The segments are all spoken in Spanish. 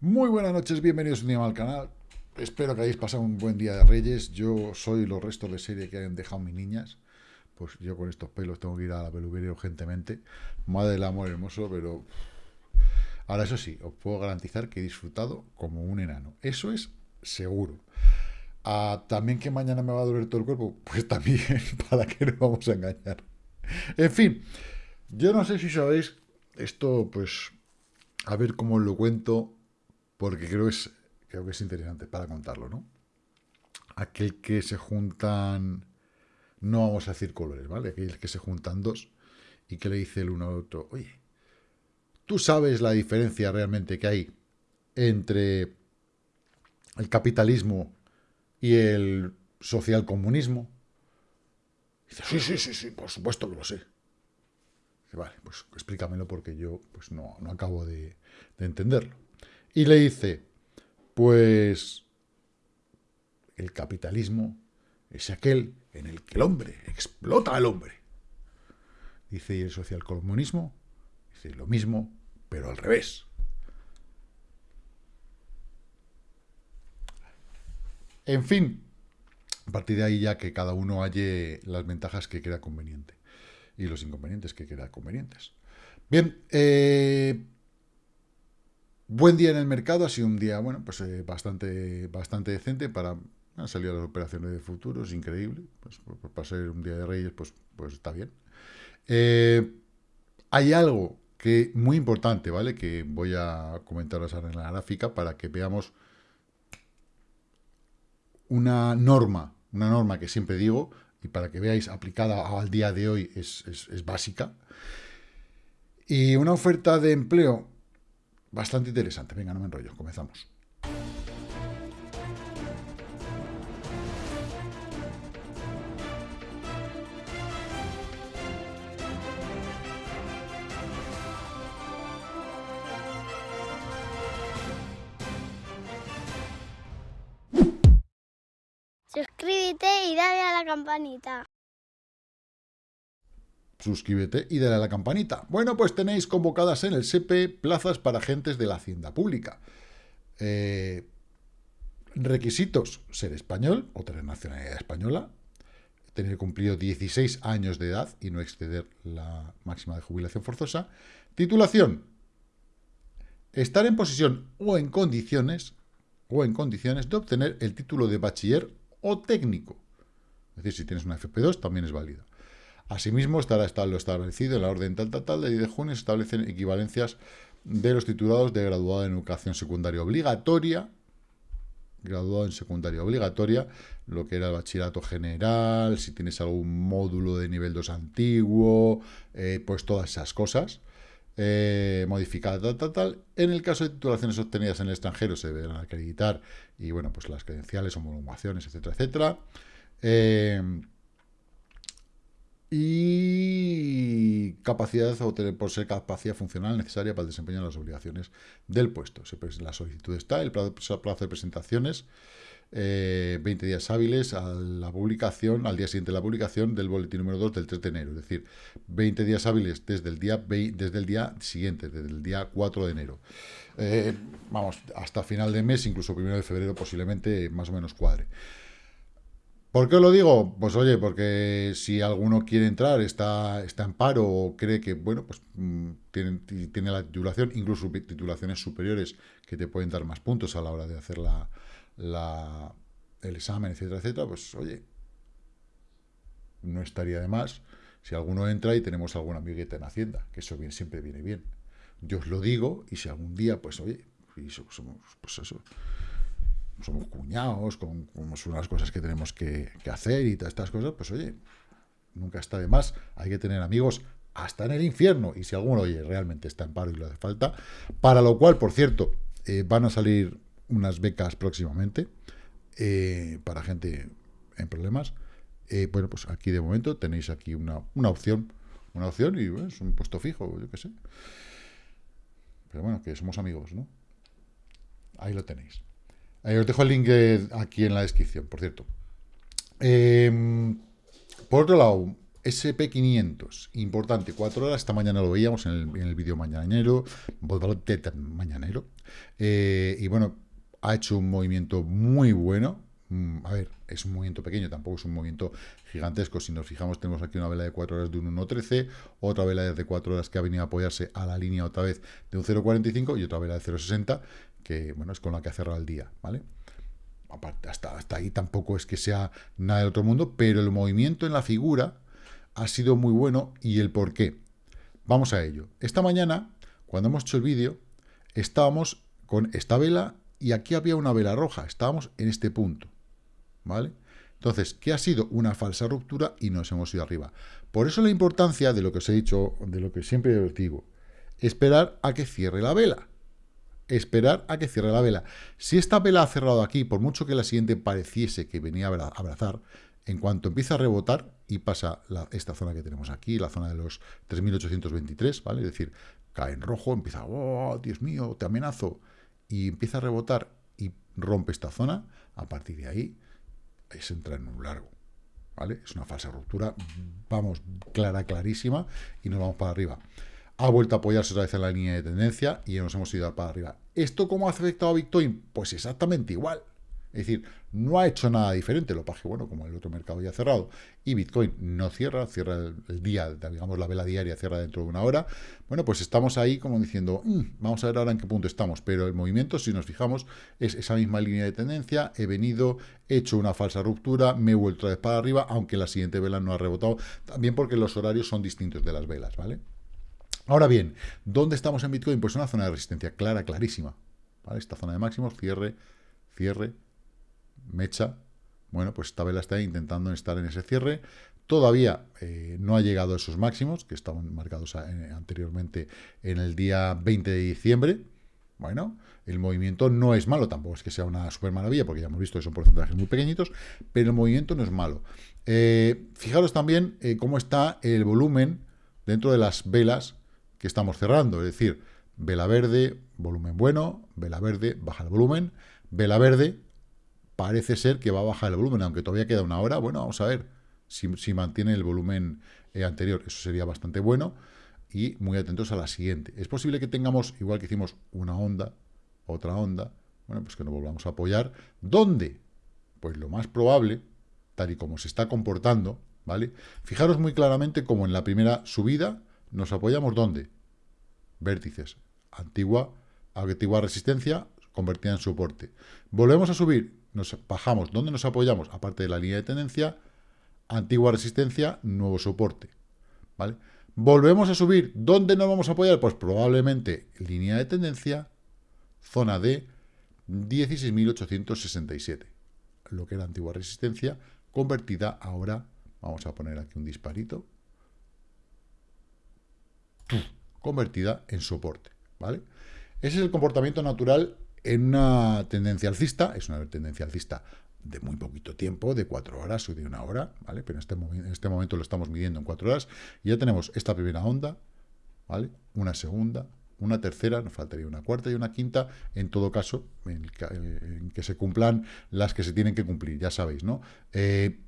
Muy buenas noches, bienvenidos un día más al canal. Espero que hayáis pasado un buen día de Reyes. Yo soy los restos de serie que han dejado mis niñas. Pues yo con estos pelos tengo que ir a la peluquería urgentemente. Madre del amor hermoso, pero... Ahora, eso sí, os puedo garantizar que he disfrutado como un enano. Eso es seguro. Ah, también que mañana me va a doler todo el cuerpo, pues también, para qué nos vamos a engañar. En fin, yo no sé si sabéis, esto pues, a ver cómo lo cuento, porque creo que es, creo que es interesante para contarlo, ¿no? Aquel que se juntan, no vamos a decir colores, ¿vale? Aquel que se juntan dos y que le dice el uno al otro, oye, ¿tú sabes la diferencia realmente que hay entre el capitalismo y el socialcomunismo? Dice, sí, sí, sí, sí, por supuesto que lo sé. Dice, vale, pues explícamelo porque yo pues no, no acabo de entenderlo. Y le dice, pues el capitalismo es aquel en el que el hombre explota al hombre. Dice, y el socialcomunismo, dice lo mismo, pero al revés. En fin, a partir de ahí ya que cada uno halle las ventajas que crea conveniente y los inconvenientes que crea convenientes. Bien, eh, buen día en el mercado, ha sido un día, bueno, pues eh, bastante, bastante decente para han salido las operaciones de futuros, increíble, pues, para ser un día de reyes, pues, pues está bien. Eh, hay algo que muy importante, ¿vale? Que voy a comentaros ahora en la gráfica para que veamos una norma, una norma que siempre digo, y para que veáis aplicada al día de hoy es, es, es básica. Y una oferta de empleo bastante interesante. Venga, no me enrollo, comenzamos. Suscríbete y dale a la campanita. Suscríbete y dale a la campanita. Bueno, pues tenéis convocadas en el SEPE plazas para agentes de la Hacienda Pública. Eh, requisitos, ser español o tener nacionalidad española, tener cumplido 16 años de edad y no exceder la máxima de jubilación forzosa. Titulación, estar en posición o en condiciones o en condiciones de obtener el título de bachiller o técnico. Es decir, si tienes una FP2 también es válida. Asimismo, estará lo establecido en la orden tal, tal, tal de 10 de junio, se establecen equivalencias de los titulados de graduado en educación secundaria obligatoria, graduado en secundaria obligatoria, lo que era el bachillerato general, si tienes algún módulo de nivel 2 antiguo, eh, pues todas esas cosas, eh, modificada, tal, tal, tal. En el caso de titulaciones obtenidas en el extranjero se deberán acreditar y, bueno, pues las credenciales, homologaciones, etcétera, etcétera. Eh, y capacidad o por ser capacidad funcional necesaria para el desempeño de las obligaciones del puesto. La solicitud está, el plazo, de presentaciones, 20 eh, días hábiles a la publicación, al día siguiente de la publicación del boletín número 2 del 3 de enero, es decir, 20 días hábiles desde el día, desde el día siguiente, desde el día 4 de enero. Eh, vamos, hasta final de mes, incluso primero de febrero posiblemente más o menos cuadre. ¿Por qué lo digo? Pues oye, porque si alguno quiere entrar, está, está en paro o cree que, bueno, pues mm, tiene, tiene la titulación, incluso titulaciones superiores que te pueden dar más puntos a la hora de hacer la, la, el examen, etcétera, etcétera, pues oye, no estaría de más si alguno entra y tenemos algún amiguete en Hacienda, que eso bien, siempre viene bien. Yo os lo digo y si algún día, pues oye, somos, pues eso, somos cuñados, con, unas cosas que tenemos que, hacer y todas estas cosas, pues oye, nunca está de más, hay que tener amigos hasta en el infierno, y si alguno, oye, realmente está en paro y lo hace falta, para lo cual, por cierto, eh, van a salir unas becas próximamente eh, para gente en problemas. Eh, bueno, pues aquí de momento tenéis aquí una, una opción, una opción y es un puesto fijo, yo qué sé. Pero bueno, que somos amigos, ¿no? Ahí lo tenéis. Os dejo el link aquí en la descripción, por cierto. Em, por otro lado, SP500, importante, 4 horas, esta mañana lo veíamos en el, en el vídeo mañanero, mañanero, eh, y bueno, ha hecho un movimiento muy bueno, mm, a ver, es un movimiento pequeño, tampoco es un movimiento gigantesco, si nos fijamos tenemos aquí una vela de 4 horas de un 1.13, otra vela de 4 horas que ha venido a apoyarse a la línea otra vez de un 0.45 y otra vela de 0.60, que bueno, es con la que ha cerrado el día, ¿vale? Aparte, hasta, hasta ahí tampoco es que sea nada de otro mundo, pero el movimiento en la figura ha sido muy bueno y el por qué. Vamos a ello. Esta mañana, cuando hemos hecho el vídeo, estábamos con esta vela y aquí había una vela roja. Estábamos en este punto. ¿Vale? Entonces, ¿qué ha sido? Una falsa ruptura y nos hemos ido arriba. Por eso la importancia de lo que os he dicho, de lo que siempre os digo, esperar a que cierre la vela. Esperar a que cierre la vela. Si esta vela ha cerrado aquí, por mucho que la siguiente pareciese que venía a abrazar, en cuanto empieza a rebotar y pasa esta zona que tenemos aquí, la zona de los 3.823, ¿vale? Es decir, cae en rojo, empieza, oh, Dios mío, te amenazo, y empieza a rebotar y rompe esta zona, a partir de ahí es entrar en un largo, ¿vale? Es una falsa ruptura, vamos, clara, clarísima, y nos vamos para arriba. Ha vuelto a apoyarse otra vez en la línea de tendencia y nos hemos ido para arriba. ¿Esto cómo ha afectado a Bitcoin? Pues exactamente igual. Es decir, no ha hecho nada diferente, lo que bueno, como el otro mercado ya ha cerrado, y Bitcoin no cierra, cierra el, día, digamos la vela diaria cierra dentro de una hora, bueno, pues estamos ahí como diciendo, mm, vamos a ver ahora en qué punto estamos, pero el movimiento, si nos fijamos, es esa misma línea de tendencia, he venido, he hecho una falsa ruptura, me he vuelto a vez para arriba, aunque la siguiente vela no ha rebotado, también porque los horarios son distintos de las velas, ¿vale? Ahora bien, ¿dónde estamos en Bitcoin? Pues una zona de resistencia clara, clarísima, ¿vale? Esta zona de máximos, cierre, cierre, mecha, bueno, pues esta vela está intentando estar en ese cierre. Todavía eh, no ha llegado a esos máximos, que estaban marcados eh, anteriormente en el día 20 de diciembre. Bueno, el movimiento no es malo, tampoco es que sea una super maravilla, porque ya hemos visto que son porcentajes muy pequeñitos, pero el movimiento no es malo. Eh, fijaros también cómo está el volumen dentro de las velas que estamos cerrando, es decir, vela verde, volumen bueno, vela verde, baja el volumen, vela verde, parece ser que va a bajar el volumen, aunque todavía queda una hora. Bueno, vamos a ver si, mantiene el volumen eh, anterior. Eso sería bastante bueno. Y muy atentos a la siguiente. Es posible que tengamos, igual que hicimos una onda, otra onda, bueno, pues que nos volvamos a apoyar. ¿Dónde? Pues lo más probable, tal y como se está comportando, ¿vale? Fijaros muy claramente como en la primera subida nos apoyamos ¿dónde? Vértices. Antigua, antigua resistencia convertida en soporte. Volvemos a subir, nos bajamos. ¿Dónde nos apoyamos? Aparte de la línea de tendencia, antigua resistencia, nuevo soporte. ¿Vale? Volvemos a subir. ¿Dónde nos vamos a apoyar? Pues probablemente línea de tendencia, zona de 16.867. Lo que era antigua resistencia, convertida ahora, vamos a poner aquí un disparito, convertida en soporte. ¿Vale? Ese es el comportamiento natural en una tendencia alcista, es una tendencia alcista de muy poquito tiempo, de cuatro horas o de una hora, ¿vale? Pero en este, en este momento lo estamos midiendo en cuatro horas, y ya tenemos esta primera onda, ¿vale? Una segunda, una tercera, nos faltaría una cuarta y una quinta, en todo caso, en, que se cumplan las que se tienen que cumplir, ya sabéis, ¿no? Eh,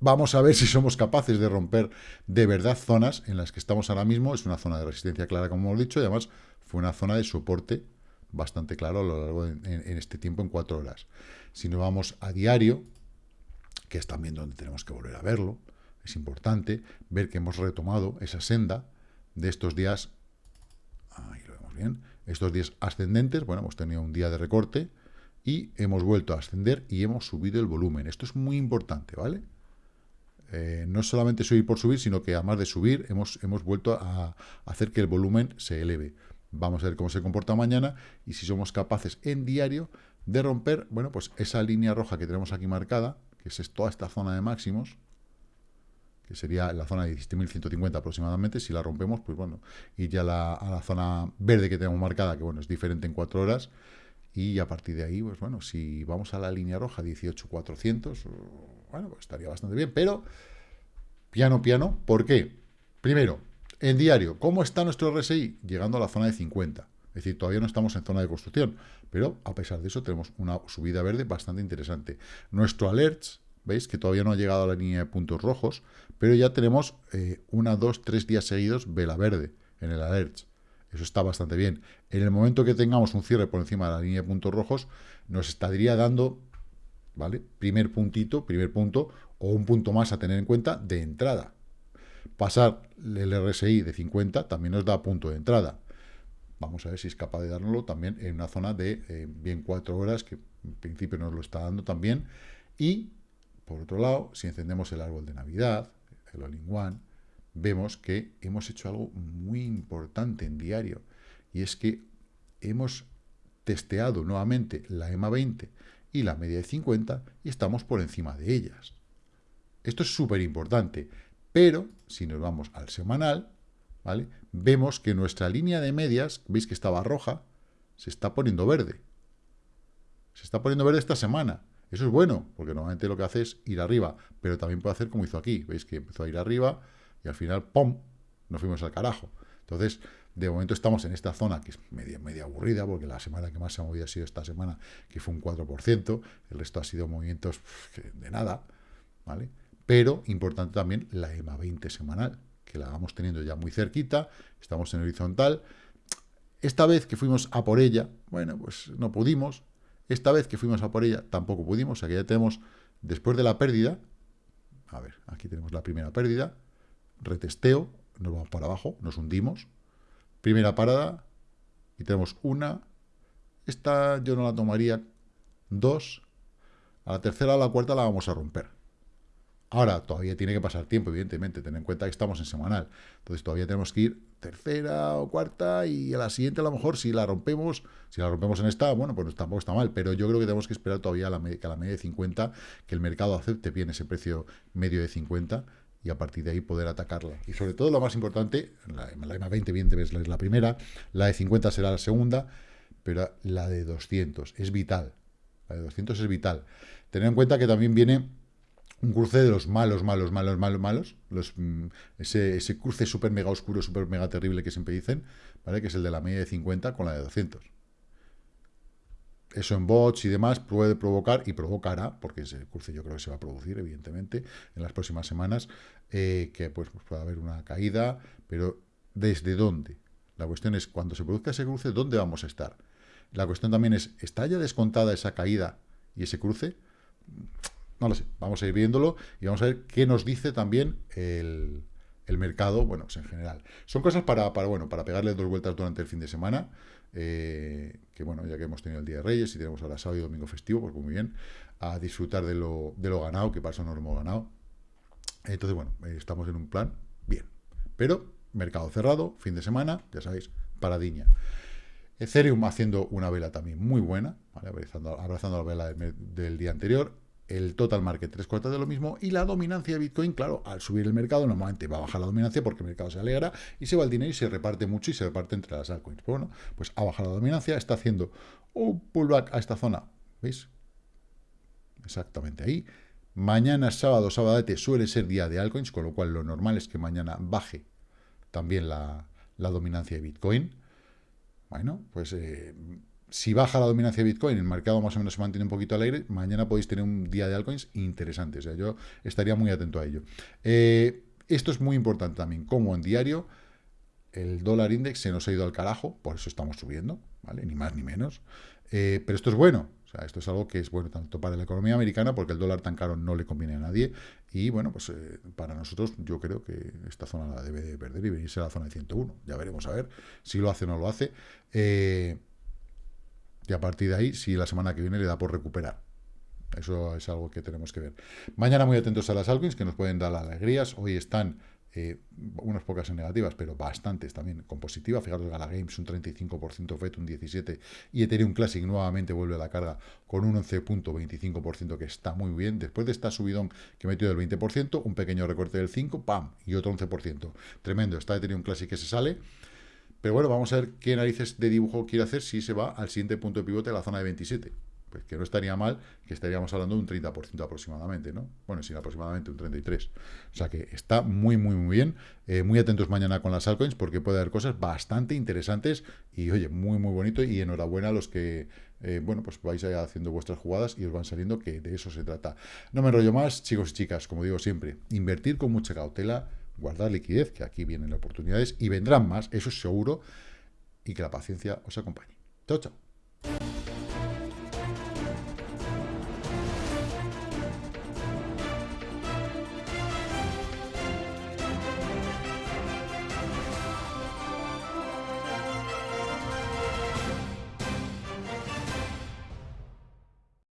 vamos a ver si somos capaces de romper de verdad zonas en las que estamos ahora mismo, es una zona de resistencia clara, como hemos dicho, y además fue una zona de soporte bastante claro a lo largo de en, este tiempo, en cuatro horas. Si nos vamos a diario, que es también donde tenemos que volver a verlo, es importante ver que hemos retomado esa senda de estos días, ahí lo vemos bien, estos días ascendentes, bueno, hemos tenido un día de recorte y hemos vuelto a ascender y hemos subido el volumen. Esto es muy importante, ¿vale? Eh, no solamente subir por subir, sino que además de subir, hemos, hemos vuelto a hacer que el volumen se eleve. Vamos a ver cómo se comporta mañana y si somos capaces en diario de romper, bueno, pues esa línea roja que tenemos aquí marcada, que es toda esta zona de máximos, que sería la zona de 17.150 aproximadamente, si la rompemos, pues bueno, y ya la, a la zona verde que tenemos marcada, que bueno, es diferente en 4 horas, y a partir de ahí, pues bueno, si vamos a la línea roja 18.400, bueno, pues estaría bastante bien, pero piano, piano, ¿por qué? Primero, en diario, ¿cómo está nuestro RSI? Llegando a la zona de 50. Es decir, todavía no estamos en zona de construcción, pero a pesar de eso tenemos una subida verde bastante interesante. Nuestro alerts, veis que todavía no ha llegado a la línea de puntos rojos, pero ya tenemos eh, una, dos, tres días seguidos vela verde en el alert. Eso está bastante bien. En el momento que tengamos un cierre por encima de la línea de puntos rojos, nos estaría dando, ¿vale? Primer puntito, primer punto, o un punto más a tener en cuenta de entrada. Pasar el RSI de 50 también nos da punto de entrada. Vamos a ver si es capaz de dárnoslo también en una zona de eh, bien 4 horas, que en principio nos lo está dando también. Y, por otro lado, si encendemos el árbol de Navidad, el All-in-One, vemos que hemos hecho algo muy importante en diario. Y es que hemos testeado nuevamente la EMA 20 y la media de 50 y estamos por encima de ellas. Esto es súper importante, pero si nos vamos al semanal, ¿vale? vemos que nuestra línea de medias, veis que estaba roja, se está poniendo verde. Se está poniendo verde esta semana. Eso es bueno, porque normalmente lo que hace es ir arriba, pero también puede hacer como hizo aquí. Veis que empezó a ir arriba y al final, ¡pum!, nos fuimos al carajo. Entonces, de momento estamos en esta zona que es media, media aburrida, porque la semana que más se ha movido ha sido esta semana, que fue un 4%, el resto ha sido movimientos de nada, ¿vale? Pero importante también la EMA 20 semanal, que la vamos teniendo ya muy cerquita, estamos en horizontal. Esta vez que fuimos a por ella, bueno, pues no pudimos. Esta vez que fuimos a por ella, tampoco pudimos, o sea que ya tenemos, después de la pérdida, a ver, aquí tenemos la primera pérdida, retesteo, nos vamos para abajo, nos hundimos, primera parada, y tenemos una, esta yo no la tomaría, dos, a la tercera o la cuarta la vamos a romper. Ahora, todavía tiene que pasar tiempo, evidentemente, ten en cuenta que estamos en semanal, entonces todavía tenemos que ir tercera o cuarta, y a la siguiente a lo mejor si la rompemos, si la rompemos en esta, bueno, pues tampoco está mal, pero yo creo que tenemos que esperar todavía a la, a la media de 50, que el mercado acepte bien ese precio medio de 50, y a partir de ahí poder atacarla. Y sobre todo lo más importante, la, la EMA 20 bien es la primera, la de 50 será la segunda, pero la de 200 es vital. La de 200 es vital. Tener en cuenta que también viene un cruce de los malos, malos, malos, malos, malos, los, mm, ese, ese cruce súper mega oscuro, súper mega terrible que siempre dicen, ¿vale? que es el de la media de 50 con la de 200 eso en bots y demás puede provocar y provocará, porque ese cruce yo creo que se va a producir, evidentemente, en las próximas semanas, eh, que pues, pues, pueda haber una caída, pero ¿desde dónde? La cuestión es, cuando se produzca ese cruce, ¿dónde vamos a estar? La cuestión también es, ¿está ya descontada esa caída y ese cruce? No lo sé, vamos a ir viéndolo y vamos a ver qué nos dice también el, el mercado, bueno, pues en general. Son cosas para, para, bueno, para pegarle dos vueltas durante el fin de semana, eh, que bueno, ya que hemos tenido el Día de Reyes y tenemos ahora sábado y domingo festivo, pues muy bien, a disfrutar de lo, de lo ganado, que para eso no lo hemos ganado. Entonces, bueno, eh, estamos en un plan bien. Pero, mercado cerrado, fin de semana, ya sabéis, paradiña. Ethereum haciendo una vela también muy buena, abrazando, abrazando, la vela del día anterior el total market tres cuartas de lo mismo y la dominancia de Bitcoin, claro, al subir el mercado normalmente va a bajar la dominancia porque el mercado se alegra y se va el dinero y se reparte mucho y se reparte entre las altcoins. Pues bueno, pues ha bajado la dominancia, está haciendo un pullback a esta zona, ¿veis? Exactamente ahí. Mañana sábado, sabadete, suele ser día de altcoins, con lo cual lo normal es que mañana baje también la, dominancia de Bitcoin. Bueno, pues eh, si baja la dominancia de Bitcoin, el mercado más o menos se mantiene un poquito alegre, mañana podéis tener un día de altcoins interesante. O sea, yo estaría muy atento a ello. Eh, esto es muy importante también, como en diario, el dólar index se nos ha ido al carajo, por eso estamos subiendo, ¿vale? Ni más ni menos. Eh, pero esto es bueno, o sea, esto es algo que es bueno tanto para la economía americana, porque el dólar tan caro no le conviene a nadie, y bueno, pues eh, para nosotros yo creo que esta zona la debe de perder y venirse a la zona de 101. Ya veremos a ver si lo hace o no lo hace. Eh, y a partir de ahí, si la semana que viene le da por recuperar. Eso es algo que tenemos que ver. Mañana muy atentos a las altcoins que nos pueden dar alegrías. Hoy están eh, unas pocas en negativas, pero bastantes también con positiva. Fijaros, Gala Games un 35%, FET un 17% y Ethereum Classic nuevamente vuelve a la carga con un 11.25% que está muy bien. Después de esta subidón que metió del 20%, un pequeño recorte del 5%, ¡pam! Y otro 11%. Tremendo. Está Ethereum Classic que se sale. Pero bueno, vamos a ver qué narices de dibujo quiere hacer si se va al siguiente punto de pivote a la zona de 27. pues que no estaría mal, que estaríamos hablando de un 30% aproximadamente, ¿no? Bueno, sí, aproximadamente un 33%. O sea que está muy, muy, muy bien. Eh, muy atentos mañana con las altcoins porque puede haber cosas bastante interesantes y, oye, muy, muy bonito y enhorabuena a los que, eh, bueno, pues vais haciendo vuestras jugadas y os van saliendo, que de eso se trata. No me enrollo más, chicos y chicas, como digo siempre, invertir con mucha cautela, guardar liquidez, que aquí vienen oportunidades y vendrán más, eso es seguro, y que la paciencia os acompañe. Chao, chao.